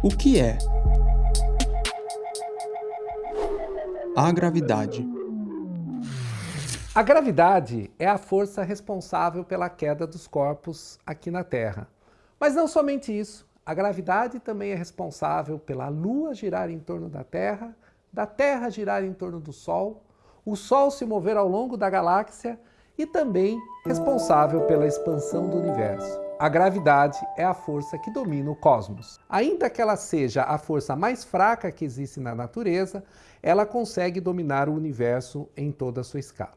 O que é a gravidade? A gravidade é a força responsável pela queda dos corpos aqui na Terra. Mas não somente isso, a gravidade também é responsável pela Lua girar em torno da Terra, da Terra girar em torno do Sol, o Sol se mover ao longo da galáxia e também responsável pela expansão do universo. A gravidade é a força que domina o cosmos. Ainda que ela seja a força mais fraca que existe na natureza, ela consegue dominar o universo em toda a sua escala.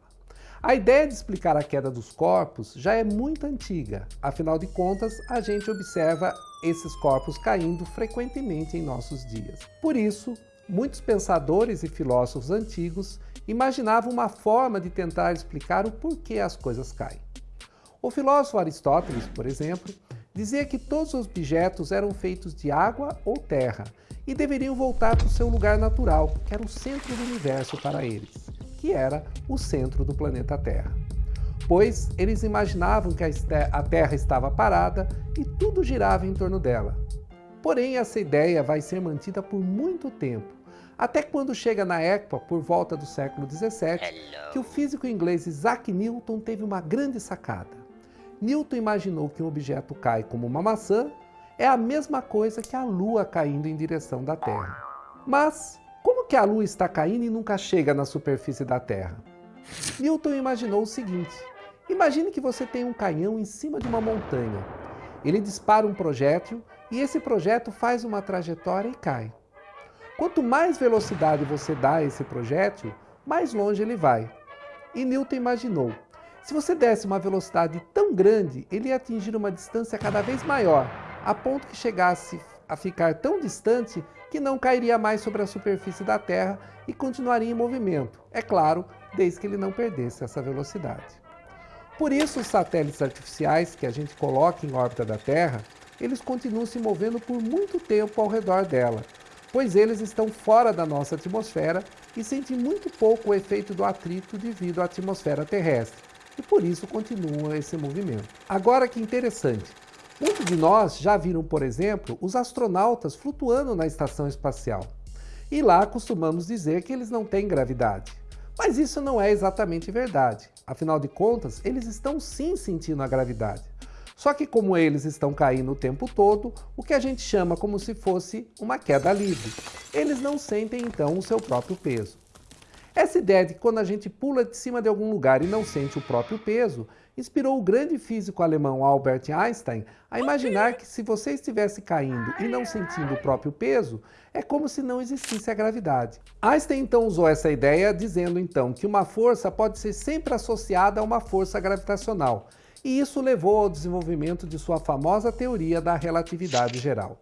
A ideia de explicar a queda dos corpos já é muito antiga, afinal de contas, a gente observa esses corpos caindo frequentemente em nossos dias. Por isso, muitos pensadores e filósofos antigos imaginavam uma forma de tentar explicar o porquê as coisas caem. O filósofo Aristóteles, por exemplo, dizia que todos os objetos eram feitos de água ou terra e deveriam voltar para o seu lugar natural, que era o centro do universo para eles, que era o centro do planeta Terra. Pois eles imaginavam que a Terra estava parada e tudo girava em torno dela. Porém, essa ideia vai ser mantida por muito tempo, até quando chega na época, por volta do século 17, que o físico inglês Isaac Newton teve uma grande sacada. Newton imaginou que um objeto cai como uma maçã é a mesma coisa que a Lua caindo em direção da Terra. Mas como que a Lua está caindo e nunca chega na superfície da Terra? Newton imaginou o seguinte, imagine que você tem um canhão em cima de uma montanha. Ele dispara um projétil e esse projétil faz uma trajetória e cai. Quanto mais velocidade você dá a esse projétil, mais longe ele vai. E Newton imaginou, se você desse uma velocidade tão grande, ele ia atingir uma distância cada vez maior, a ponto que chegasse a ficar tão distante que não cairia mais sobre a superfície da Terra e continuaria em movimento, é claro, desde que ele não perdesse essa velocidade. Por isso, os satélites artificiais que a gente coloca em órbita da Terra, eles continuam se movendo por muito tempo ao redor dela, pois eles estão fora da nossa atmosfera e sentem muito pouco o efeito do atrito devido à atmosfera terrestre e por isso continua esse movimento. Agora que interessante, muitos de nós já viram, por exemplo, os astronautas flutuando na estação espacial. E lá costumamos dizer que eles não têm gravidade. Mas isso não é exatamente verdade. Afinal de contas, eles estão sim sentindo a gravidade. Só que como eles estão caindo o tempo todo, o que a gente chama como se fosse uma queda livre. Eles não sentem então o seu próprio peso. Essa ideia de que quando a gente pula de cima de algum lugar e não sente o próprio peso, inspirou o grande físico alemão Albert Einstein a imaginar que se você estivesse caindo e não sentindo o próprio peso, é como se não existisse a gravidade. Einstein então usou essa ideia dizendo então que uma força pode ser sempre associada a uma força gravitacional, e isso levou ao desenvolvimento de sua famosa teoria da relatividade geral.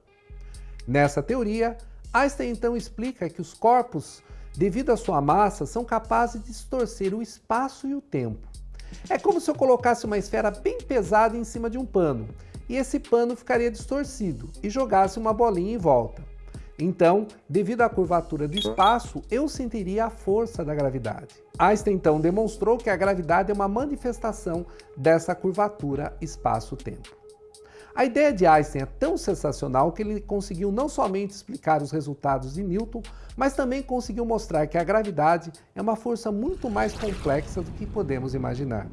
Nessa teoria, Einstein então explica que os corpos devido à sua massa, são capazes de distorcer o espaço e o tempo. É como se eu colocasse uma esfera bem pesada em cima de um pano, e esse pano ficaria distorcido, e jogasse uma bolinha em volta. Então, devido à curvatura do espaço, eu sentiria a força da gravidade. Einstein então demonstrou que a gravidade é uma manifestação dessa curvatura espaço-tempo. A ideia de Einstein é tão sensacional que ele conseguiu não somente explicar os resultados de Newton, mas também conseguiu mostrar que a gravidade é uma força muito mais complexa do que podemos imaginar.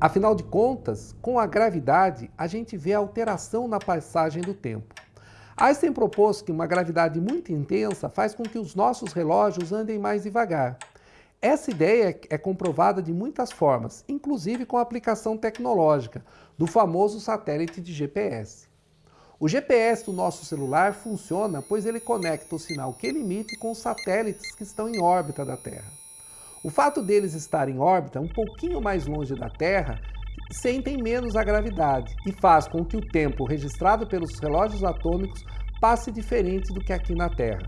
Afinal de contas, com a gravidade, a gente vê a alteração na passagem do tempo. Einstein propôs que uma gravidade muito intensa faz com que os nossos relógios andem mais devagar. Essa ideia é comprovada de muitas formas, inclusive com a aplicação tecnológica do famoso satélite de GPS. O GPS do nosso celular funciona pois ele conecta o sinal que ele emite com os satélites que estão em órbita da Terra. O fato deles estarem em órbita um pouquinho mais longe da Terra sentem menos a gravidade e faz com que o tempo registrado pelos relógios atômicos passe diferente do que aqui na Terra.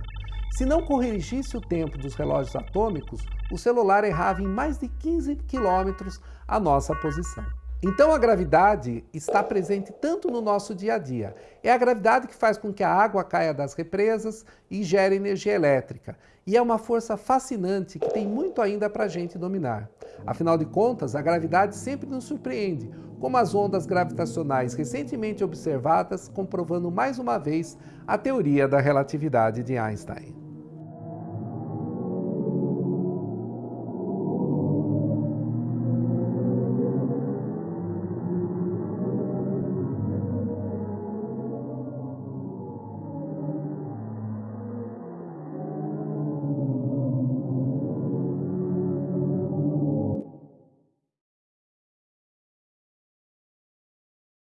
Se não corrigisse o tempo dos relógios atômicos, o celular errava em mais de 15 quilômetros a nossa posição. Então a gravidade está presente tanto no nosso dia a dia. É a gravidade que faz com que a água caia das represas e gere energia elétrica. E é uma força fascinante que tem muito ainda para a gente dominar. Afinal de contas, a gravidade sempre nos surpreende, como as ondas gravitacionais recentemente observadas, comprovando mais uma vez a teoria da relatividade de Einstein.